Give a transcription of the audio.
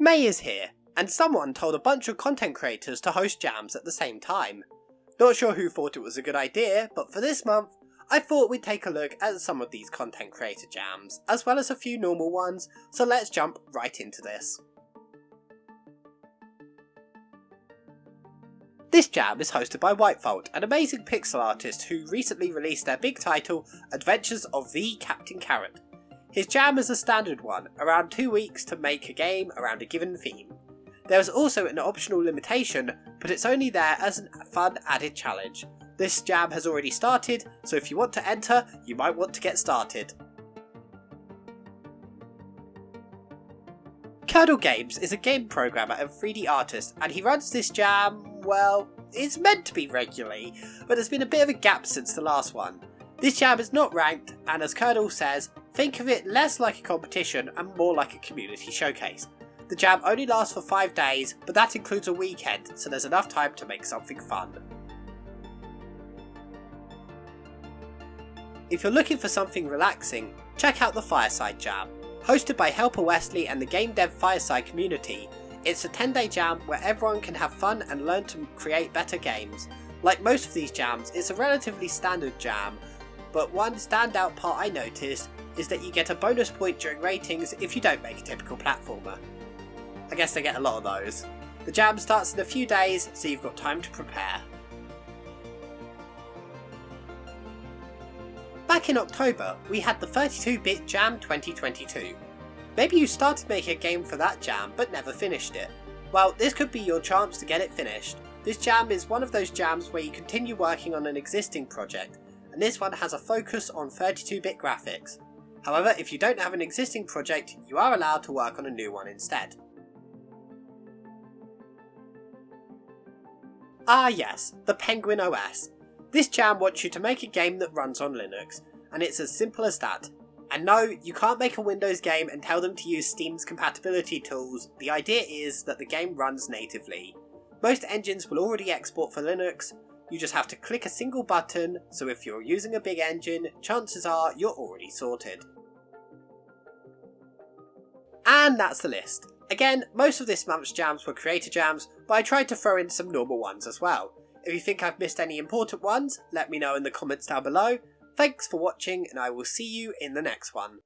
May is here, and someone told a bunch of content creators to host jams at the same time. Not sure who thought it was a good idea, but for this month, I thought we'd take a look at some of these content creator jams, as well as a few normal ones, so let's jump right into this. This jam is hosted by Whitefault, an amazing pixel artist who recently released their big title, Adventures of the Captain Carrot. His jam is a standard one, around 2 weeks to make a game around a given theme. There is also an optional limitation, but it's only there as a fun added challenge. This jam has already started, so if you want to enter, you might want to get started. Curdle Games is a game programmer and 3D artist, and he runs this jam, well, it's meant to be regularly, but there's been a bit of a gap since the last one. This jam is not ranked, and as Curdle says, think of it less like a competition and more like a community showcase. The jam only lasts for 5 days, but that includes a weekend, so there's enough time to make something fun. If you're looking for something relaxing, check out the Fireside Jam. Hosted by Helper Wesley and the Game Dev Fireside community, it's a 10 day jam where everyone can have fun and learn to create better games. Like most of these jams, it's a relatively standard jam, but one standout part I noticed is that you get a bonus point during ratings if you don't make a typical platformer. I guess they get a lot of those. The jam starts in a few days, so you've got time to prepare. Back in October, we had the 32-bit Jam 2022. Maybe you started making a game for that jam but never finished it. Well, this could be your chance to get it finished. This jam is one of those jams where you continue working on an existing project, and this one has a focus on 32-bit graphics. However, if you don't have an existing project, you are allowed to work on a new one instead. Ah yes, the Penguin OS. This jam wants you to make a game that runs on Linux, and it's as simple as that. And no, you can't make a Windows game and tell them to use Steam's compatibility tools, the idea is that the game runs natively. Most engines will already export for Linux, you just have to click a single button, so if you're using a big engine, chances are you're already sorted. And that's the list. Again, most of this month's jams were creator jams, but I tried to throw in some normal ones as well. If you think I've missed any important ones, let me know in the comments down below. Thanks for watching and I will see you in the next one.